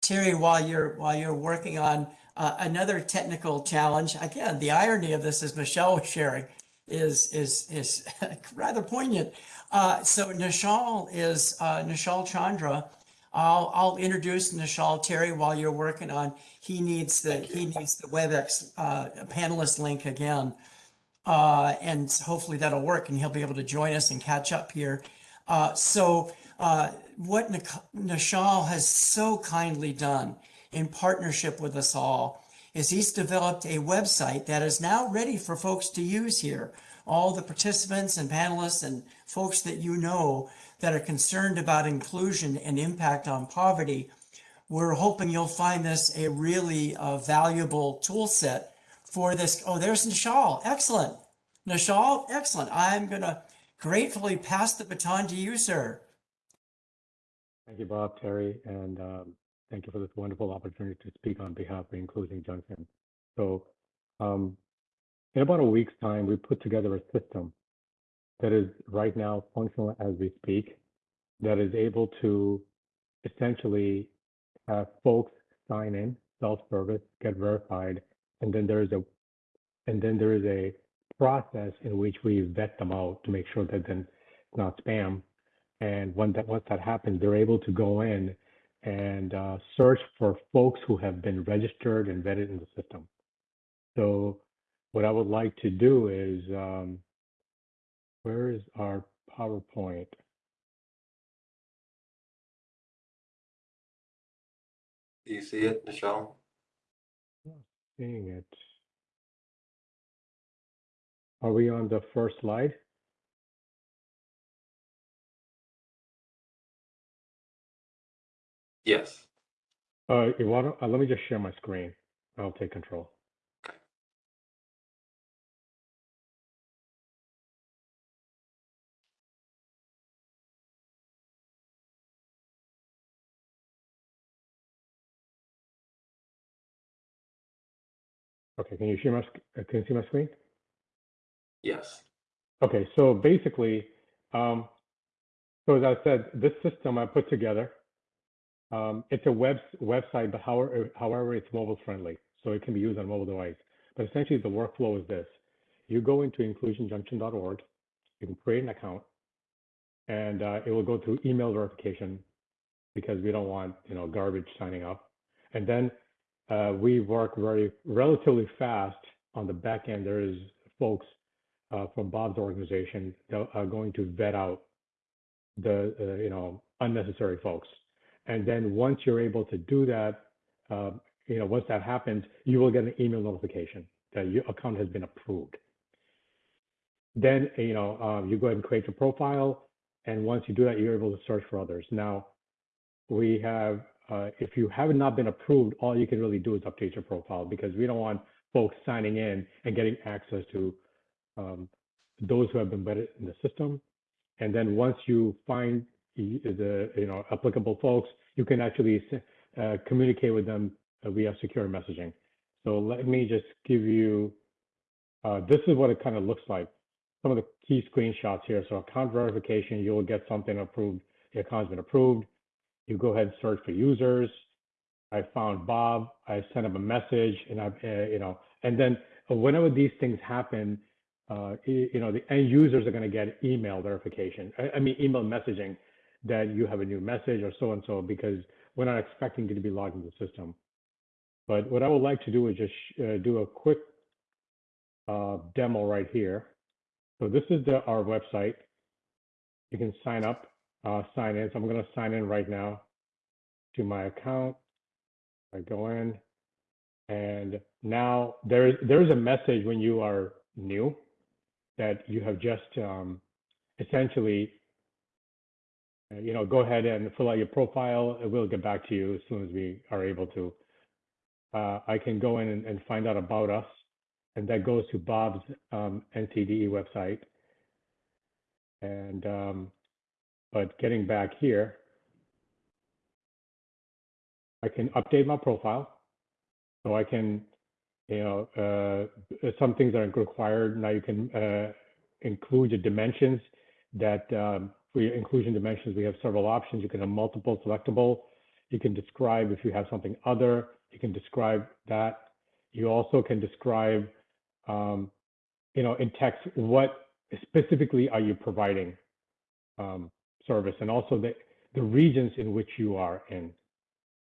Speaker 3: Terry, while you're while you're working on uh, another technical challenge, again, the irony of this, as Michelle was sharing, is is is [laughs] rather poignant. Uh, so Nishal is uh, Nishal Chandra. I'll I'll introduce Nishal Terry while you're working on. He needs the he needs the WebEx uh, panelist link again, uh, and hopefully that'll work, and he'll be able to join us and catch up here. Uh, so uh, what Nishal has so kindly done in partnership with us all is he's developed a website that is now ready for folks to use here. All the participants and panelists and folks that you know that are concerned about inclusion and impact on poverty, we're hoping you'll find this a really uh, valuable tool set for this. Oh, there's Nishal. Excellent. Nishal, excellent. I'm going to gratefully pass the baton to you, sir.
Speaker 8: Thank you, Bob, Terry, and um, thank you for this wonderful opportunity to speak on behalf of Inclusion Junction. So, um, in about a week's time, we put together a system that is right now functional as we speak, that is able to essentially have folks sign in, self-service, get verified, and then there is a and then there is a process in which we vet them out to make sure that then it's not spam and when that once that happens, they're able to go in and uh, search for folks who have been registered and vetted in the system. So what I would like to do is, um, where is our PowerPoint?
Speaker 1: Do you see it, Michelle?
Speaker 8: Not seeing it. Are we on the first slide?
Speaker 1: Yes.
Speaker 8: Uh, to, uh, let me just share my screen. I'll take control. Okay, can you see my, uh, can you see my screen?
Speaker 1: Yes.
Speaker 8: Okay, so basically, um, so as I said, this system I put together, um, it's a web website, but however, however, it's mobile friendly, so it can be used on mobile device. But essentially, the workflow is this: you go into inclusionjunction.org, you can create an account, and uh, it will go through email verification because we don't want you know garbage signing up, and then uh, we work very relatively fast on the back end, there is folks uh, from Bob's organization that are going to vet out the, uh, you know, unnecessary folks. And then once you're able to do that, uh, you know, once that happens, you will get an email notification that your account has been approved. Then, you know, um, you go ahead and create your profile. And once you do that, you're able to search for others. Now, we have, uh, if you have not been approved, all you can really do is update your profile because we don't want folks signing in and getting access to um, those who have been vetted in the system. And then once you find the you know applicable folks, you can actually uh, communicate with them via secure messaging. So let me just give you, uh, this is what it kind of looks like. Some of the key screenshots here. So account verification, you will get something approved. The account's been approved. You go ahead and search for users. I found Bob. I sent him a message, and I, uh, you know, and then whenever these things happen, uh, you know, the end users are going to get email verification. I, I mean, email messaging that you have a new message or so and so because we're not expecting you to be logged into the system. But what I would like to do is just uh, do a quick uh, demo right here. So this is the, our website. You can sign up, uh, sign in. So I'm going to sign in right now to my account. I go in, and now there there is a message when you are new that you have just um, essentially, you know, go ahead and fill out your profile. We'll get back to you as soon as we are able to. Uh, I can go in and, and find out about us, and that goes to Bob's um, NCDE website. And um, but getting back here, I can update my profile, so I can you know, uh, some things are required. Now you can uh, include the dimensions that um, for your inclusion dimensions, we have several options. You can have multiple selectable. You can describe if you have something other, you can describe that. You also can describe, um, you know, in text, what specifically are you providing um, service and also the, the regions in which you are in.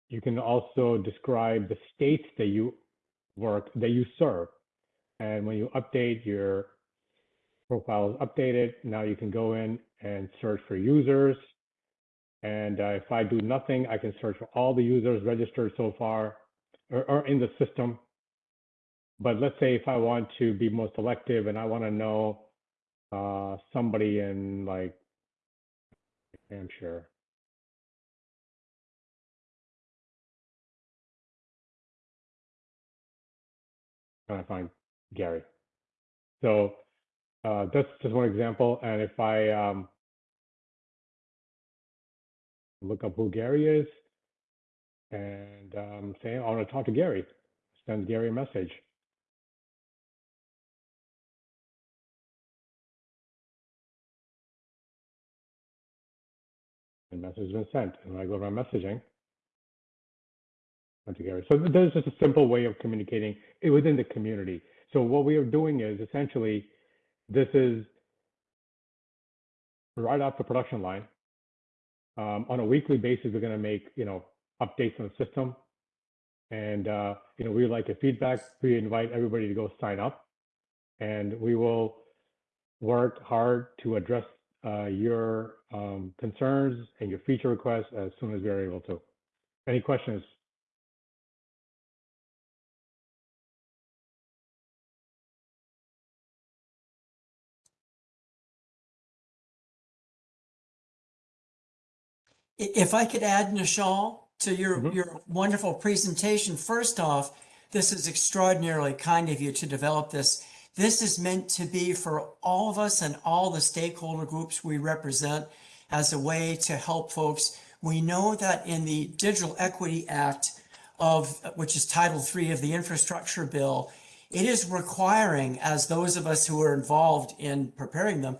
Speaker 8: You can also describe the states that you work that you serve. And when you update your profile is updated, now you can go in and search for users. And uh, if I do nothing, I can search for all the users registered so far or, or in the system. But let's say if I want to be more selective and I want to know uh, somebody in like Hampshire. trying to find Gary. So uh, that's just one example. And if I um, look up who Gary is and um, say, I want to talk to Gary, send Gary a message. And message has been sent. And I go my messaging, went to Gary. So there's just a simple way of communicating within the community. So what we are doing is essentially, this is right off the production line. Um, on a weekly basis, we're going to make you know updates on the system, and uh, you know we like your feedback. We invite everybody to go sign up, and we will work hard to address uh, your um, concerns and your feature requests as soon as we are able to. Any questions?
Speaker 3: If I could add, Nishal, to your,
Speaker 8: Mhm.
Speaker 3: your wonderful presentation, first off, this is extraordinarily kind of you to develop this. This is meant to be for all of us and all the stakeholder groups we represent as a way to help folks. We know that in the Digital Equity Act of, which is Title III of the Infrastructure Bill, it is requiring, as those of us who are involved in preparing them,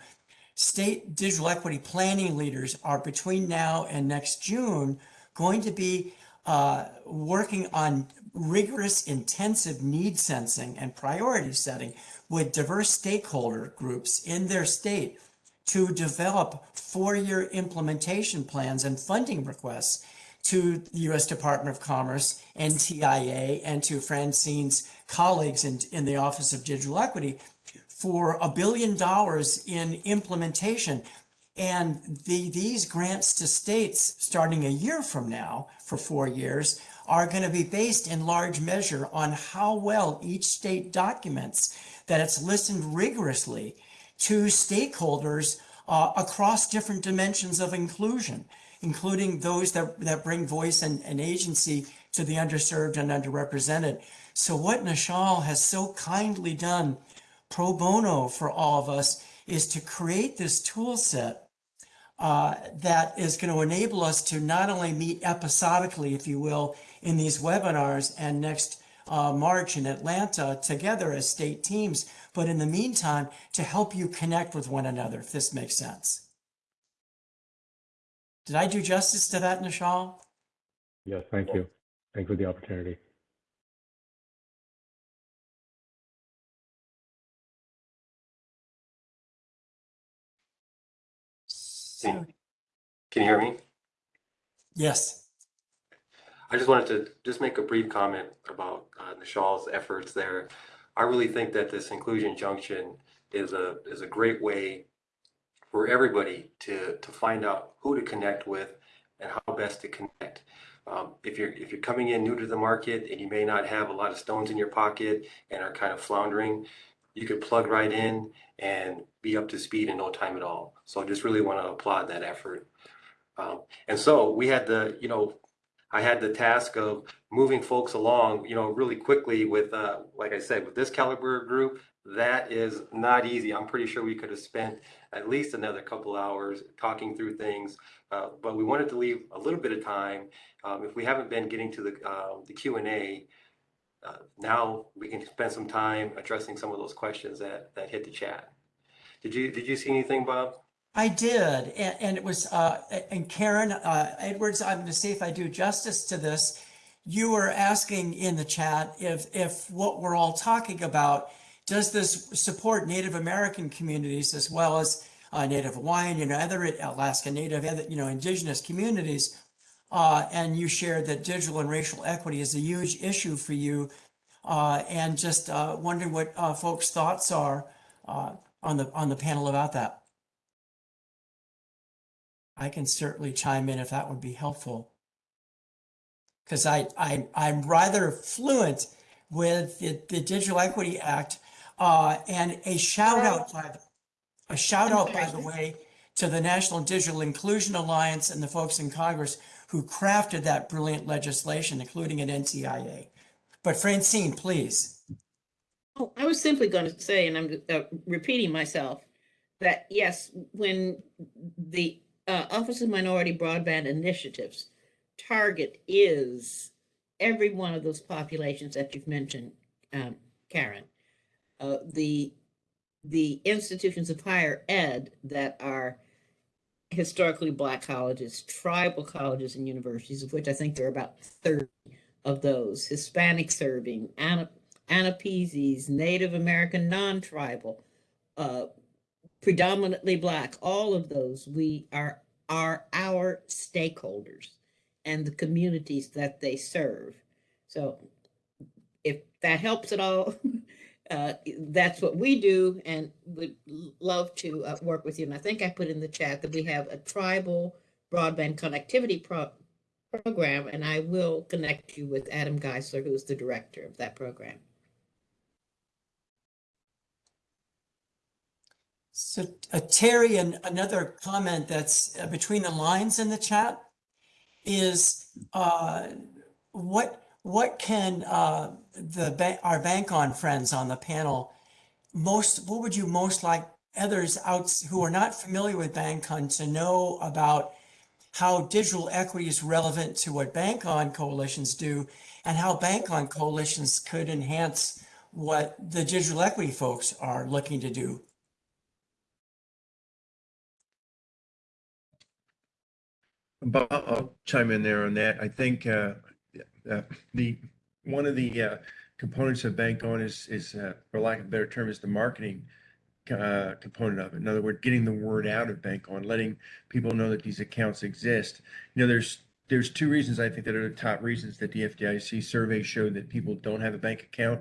Speaker 3: state digital equity planning leaders are between now and next June going to be uh, working on rigorous, intensive need sensing and priority setting with diverse stakeholder groups in their state to develop four-year implementation plans and funding requests to the U.S. Department of Commerce, NTIA, and to Francine's colleagues in, in the Office of Digital Equity for a billion dollars in implementation. And the, these grants to states, starting a year from now for four years, are going to be based in large measure on how well each state documents that it's listened rigorously to stakeholders uh, across different dimensions of inclusion, including those that, that bring voice and, and agency to the underserved and underrepresented. So what Nishal has so kindly done pro bono for all of us is to create this tool set uh, that is going to enable us to not only meet episodically, if you will, in these webinars and next uh, March in Atlanta together as state teams, but in the meantime, to help you connect with one another, if this makes sense. Did I do justice to that, Nishal?
Speaker 8: Yes, thank you. Thanks for the opportunity.
Speaker 1: Can can you hear me?
Speaker 3: Yes.
Speaker 1: I just wanted to just make a brief comment about uh, Nishal's efforts there. I really think that this inclusion junction is a is a great way for everybody to to find out who to connect with and how best to connect. Um, if you're if you're coming in new to the market and you may not have a lot of stones in your pocket and are kind of floundering, you could plug right in and be up to speed in no time at all. So I just really want to applaud that effort. Um, and so we had the, you know, I had the task of moving folks along, you know, really quickly with, uh, like I said, with this caliber group, that is not easy. I'm pretty sure we could have spent at least another couple hours talking through things, uh, but we wanted to leave a little bit of time. Um, if we haven't been getting to the uh, the Q and A, uh, now we can spend some time addressing some of those questions that that hit the chat. Did you did you see anything, Bob?
Speaker 3: I did, and, and it was, uh, and Karen uh, Edwards. I'm going to see if I do justice to this. You were asking in the chat if if what we're all talking about does this support Native American communities as well as uh, Native Hawaiian, you know, other Alaska Native, other, you know, indigenous communities. Uh, and you shared that digital and racial equity is a huge issue for you, uh, and just uh, wondering what uh, folks' thoughts are uh, on the on the panel about that. I can certainly chime in if that would be helpful. Because I, I, I'm rather fluent with the, the Digital Equity Act. Uh, and a shout out, by the, a shout out, by the way, to the National Digital Inclusion Alliance and the folks in Congress who crafted that brilliant legislation, including an NTIA. But Francine, please.
Speaker 2: Oh, I was simply going to say, and I'm uh, repeating myself, that yes, when the uh, Office of Minority Broadband Initiatives target is every one of those populations that you've mentioned, um, Karen, uh, the the institutions of higher ed that are historically black colleges, tribal colleges and universities, of which I think there are about 30 of those, Hispanic serving, Ana, Native American non-tribal, uh, predominantly black, all of those we are are our stakeholders and the communities that they serve. So if that helps at all, [laughs] uh, that's what we do and would love to uh, work with you. And I think I put in the chat that we have a tribal broadband connectivity pro program, and I will connect you with Adam Geisler, who's the director of that program.
Speaker 3: So uh, Terry, and another comment that's uh, between the lines in the chat is uh, what what can uh, the ba our bank on friends on the panel most what would you most like others out who are not familiar with Bank On to know about how digital equity is relevant to what bank on coalitions do and how bank on coalitions could enhance what the digital equity folks are looking to do
Speaker 4: Bob, I'll chime in there on that. I think uh, uh, the one of the uh, components of Bank On is, is uh, for lack of a better term, is the marketing uh, component of it. In other words, getting the word out of Bank On, letting people know that these accounts exist. You know, there's there's two reasons I think that are the top reasons that the FDIC survey showed that people don't have a bank account.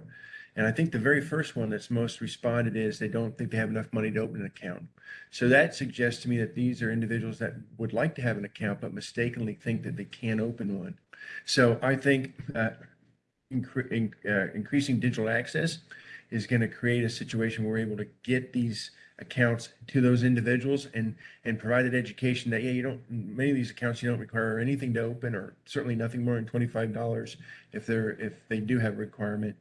Speaker 4: And I think the very first one that's most responded is they don't think they have enough money to open an account. So that suggests to me that these are individuals that would like to have an account, but mistakenly think that they can't open one. So I think uh, incre- in- uh, increasing digital access is going to create a situation where we're able to get these accounts to those individuals and and provide that education that yeah you don't many of these accounts you don't require anything to open or certainly nothing more than $25 if they're if they do have a requirement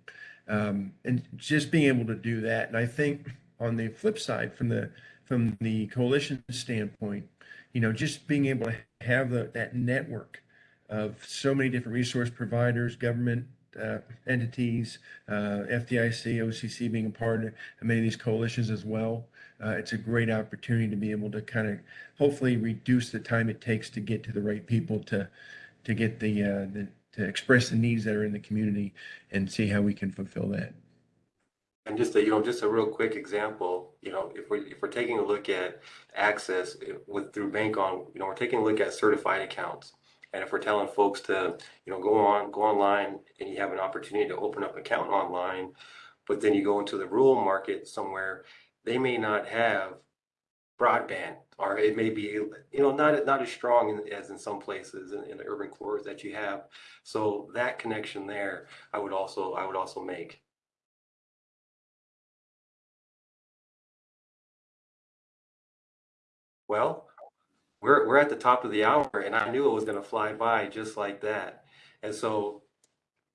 Speaker 4: um, and just being able to do that and i think on the flip side from the from the coalition standpoint you know just being able to have the, that network of so many different resource providers government uh, entities uh, fdic occ being a part of many of these coalitions as well uh, it's a great opportunity to be able to kind of hopefully reduce the time it takes to get to the right people to to get the, uh, the to express the needs that are in the community and see how we can fulfill that.
Speaker 1: And just a, you know, just a real quick example, you know, if we're, if we're taking a look at access eh, with, through Bank On, you know, we're taking a look at certified accounts. And if we're telling folks to, you know, go on, go online and you have an opportunity to open up an account online, but then you go into the rural market somewhere, they may not have broadband, or it may be, you know, not, not as strong in- as in some places in, in the urban cores that you have. So that connection there, I would also, I would also make. Well, we're, we're at the top of the hour and I knew it was gonna fly by just like that. And so,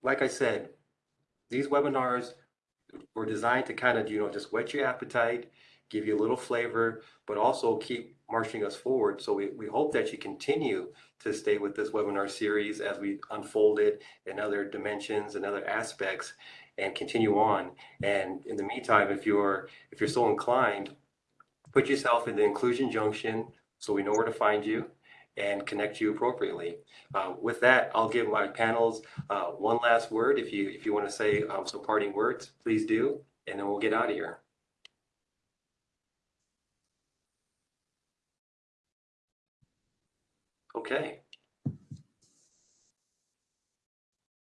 Speaker 1: like I said, these webinars were designed to kind of, you know, just whet your appetite, give you a little flavor, but also keep marching us forward. So we, we hope that you continue to stay with this webinar series as we unfold it in other dimensions and other aspects and continue on. And in the meantime, if you're, if you're so inclined, put yourself in the inclusion junction so we know where to find you and connect you appropriately. Uh, with that, I'll give my panels uh, one last word. If you if you want to say um, some parting words, please do, and then we'll get out of here. Okay.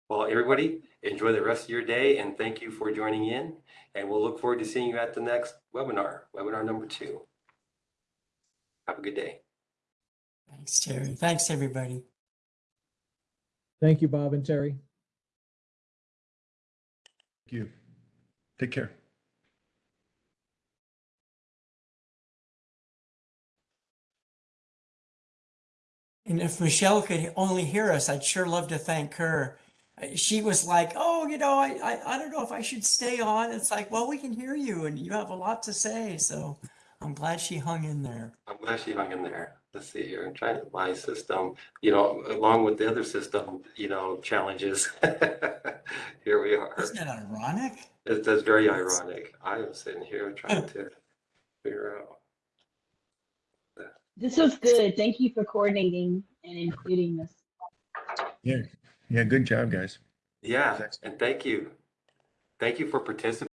Speaker 1: Well, everybody, enjoy the rest of your day and thank you for joining in. And we'll look forward to seeing you at the next webinar, webinar number two. Have a good day.
Speaker 3: Thanks, Terry. Thanks, everybody.
Speaker 6: Thank you, Bob and Terry.
Speaker 4: Thank you. Take care.
Speaker 3: And if Michelle could only hear us, I'd sure love to thank her. She was like, "Oh, you know, I, I, I don't know if I should stay on." It's like, well, we can hear you, and you have a lot to say. So I'm glad she hung in there.
Speaker 1: I'm glad she hung in there. Let's see here. I'm trying to my system, you know, along with the other system, you know, challenges. [laughs] Here we are.
Speaker 3: Isn't it ironic?
Speaker 1: It's, that's very ironic. I am sitting here trying oh. to figure out.
Speaker 5: This was good. Thank you for coordinating and including this.
Speaker 4: Yeah. Yeah. Good job, guys.
Speaker 1: Yeah, and thank you. Thank you for participating.